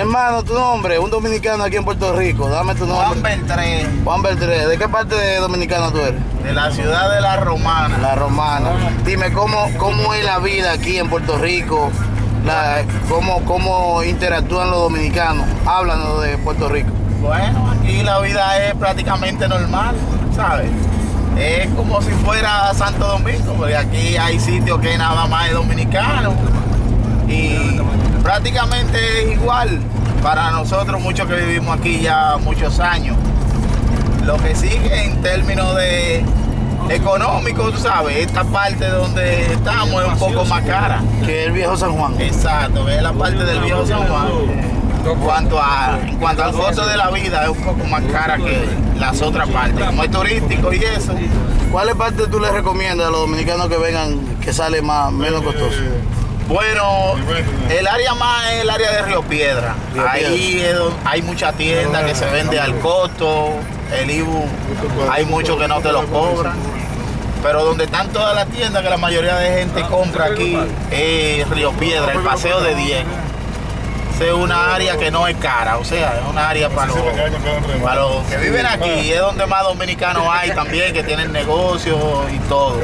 hermano, tu nombre, un dominicano aquí en Puerto Rico, dame tu nombre. Juan Beltré, Juan Beltré, ¿de qué parte de dominicana tú eres? de la ciudad de La Romana. La romana. Dime, ¿cómo, cómo es la vida aquí en Puerto Rico? La- cómo, ¿Cómo interactúan los dominicanos? Háblanos de Puerto Rico. Bueno, aquí la vida es prácticamente normal, ¿sabes? Es como si fuera Santo Domingo, porque aquí hay sitios que nada más es dominicano. Y prácticamente es igual para nosotros, muchos que vivimos aquí ya muchos años. Lo que sigue en términos de económico, tú sabes, esta parte donde estamos es un poco más cara. Que el viejo San Juan. Exacto, es la parte del viejo San Juan. En cuanto, a, en cuanto al costo de la vida, es un poco más cara que las otras partes. Como es turístico y eso, ¿Cuáles partes tú les recomiendas a los dominicanos que vengan que sale más menos costoso? Bueno, el área más es el área de Río Piedra. Río Ahí es hay mucha tienda que se vende al costo, el IBU, hay muchos que no te lo cobran. Pero donde están todas las tiendas que la mayoría de gente compra aquí es Río Piedra, el paseo de 10. Es una área que no es cara, o sea, es una área para los, para los que viven aquí, es donde más dominicanos hay también, que tienen negocios y todo.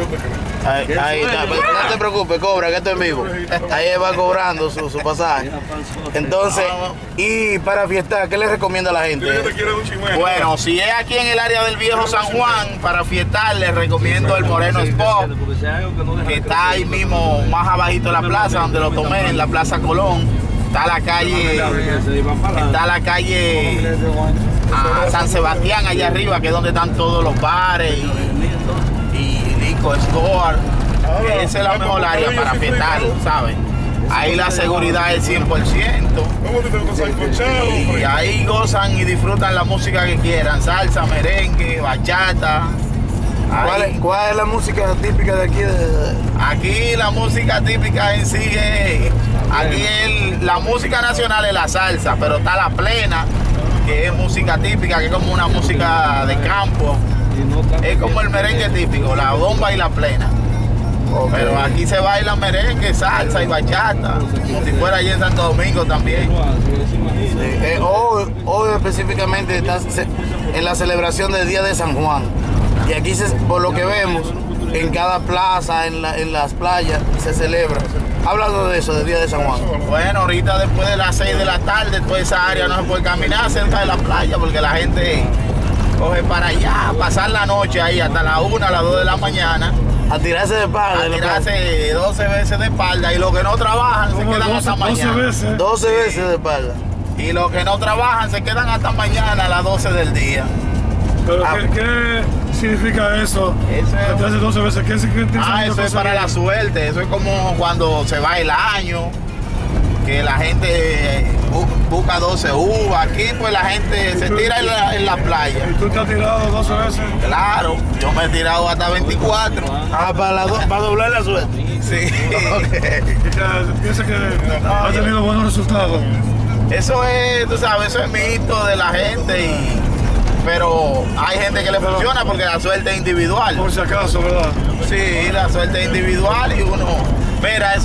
Ahí, ahí está, pero no te preocupes, cobra, que esto es vivo. Ahí va cobrando su, su pasaje. Entonces, y para fiestar, ¿qué le recomienda a la gente? Bueno, si es aquí en el área del viejo San Juan, para fiestar les recomiendo el Moreno Spot, que está ahí mismo, más abajito de la plaza, donde lo tomé, en la Plaza Colón. Está la calle, está la calle a San Sebastián allá arriba, que es donde están todos los bares y, Lico Store. Que Esa es la mejor área para fiestar, ¿sabes? Ahí la seguridad es 100%. Y ahí gozan y disfrutan la música que quieran, salsa, merengue, bachata. ¿Cuál es, cuál es la música típica de aquí? Aquí la música típica en sí es, aquí el- la música nacional es la salsa, pero está la plena, que es música típica, que es como una música de campo. Es como el merengue típico, la bomba y la plena. Pero aquí se baila merengue, salsa y bachata, como si fuera allí en Santo Domingo también. Sí, eh, hoy, hoy específicamente está en la celebración del Día de San Juan. Y aquí, se- por lo que vemos, en cada plaza, en, la- en las playas, se celebra. Hablando de eso, del Día de San Juan. Bueno, ahorita después de las 6 de la tarde, toda esa área no se puede caminar cerca de la playa porque la gente coge para allá, pasar la noche ahí hasta las 1, a las 2 de la mañana, A tirarse de espalda. a la tirarse 12 veces de espalda y los que no trabajan se quedan hasta mañana. veces. 12 veces de espalda. Y los que no trabajan se quedan hasta mañana a las 12 del día. Pero Ah. ¿qué, qué significa eso? Eso es- Te hace 12 veces. ¿Qué significa Ah, eso es para la suerte, eso es como cuando se va el año, que la gente bu- busca 12 uvas. Aquí pues la gente se tira en la, en la playa. ¿Y tú te has tirado 12 veces? Claro, yo me he tirado hasta 24. Ah, para, la do- para doblar la suerte. Sí. Y que piensa que ha tenido buenos resultados. Eso es, tú sabes, eso es mito de la gente y pero hay gente que le funciona porque la suerte es individual. Por si acaso, ¿verdad? Sí, la suerte es individual y uno,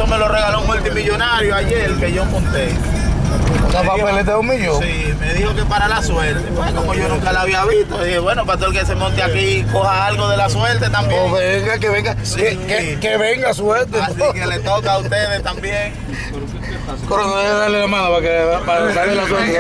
eso me lo regaló un multimillonario ayer que yo monté. Una papeleta de un millón. Sí, me dijo que para la suerte. Pues como yo nunca la había visto, dije, bueno, para todo el que se monte aquí coja algo de la suerte también. O venga, que venga, que, que- que venga suerte. Así que le toca a ustedes también. Coronel, dale la mano para que para darle la la suerte.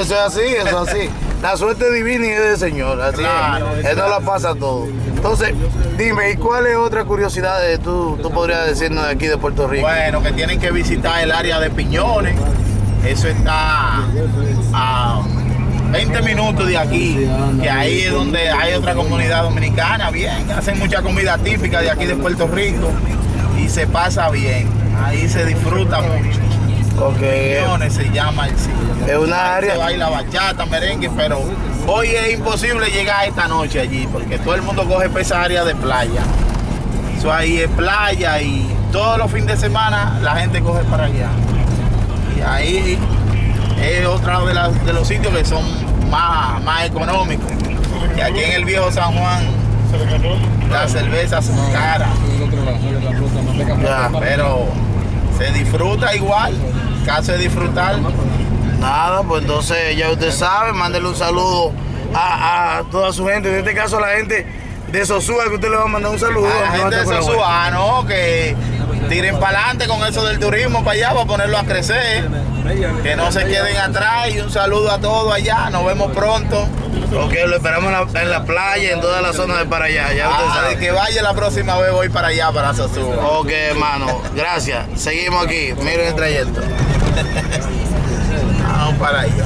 Eso es así, eso es así. La suerte divina y es del Señor, así Claro, es. Él no la pasa todo. Entonces, dime, ¿y cuáles otras curiosidades tú, tú podrías decirnos de aquí de Puerto Rico? Bueno, que tienen que visitar el área de Piñones. Eso está a 20 minutos de aquí, que ahí es donde hay otra comunidad dominicana, bien, hacen mucha comida típica de aquí de Puerto Rico y se pasa bien, ahí se disfruta mucho. Piñones se llama el sitio. es una Se área, baila bachata, merengue, pero hoy es imposible llegar esta noche allí porque todo el mundo coge para esa área de playa. Eso ahí es playa y todos los fines de semana la gente coge para allá. Y ahí es otro de, las- de los sitios que son más, más económicos. Y aquí en el viejo San Juan las cervezas son caras, ya. pero se disfruta igual. caso es disfrutar. Nada, pues entonces ya usted sabe, mándele un saludo a, a toda su gente, en este caso a la gente de Sosúa, que usted le va a mandar un saludo. A la gente de. Sosúa, ¿no? Que tiren para adelante con eso del turismo para allá, para ponerlo a crecer. Que no se queden atrás y un saludo a todos allá. Nos vemos pronto. Ok, lo esperamos en la, en la playa, en toda la zona de para allá, ya usted Ah, sabe. que vaya la próxima vez voy para allá, para Sosúa. Ok, hermano, gracias. Seguimos aquí, miren el trayecto. Vamos para allá.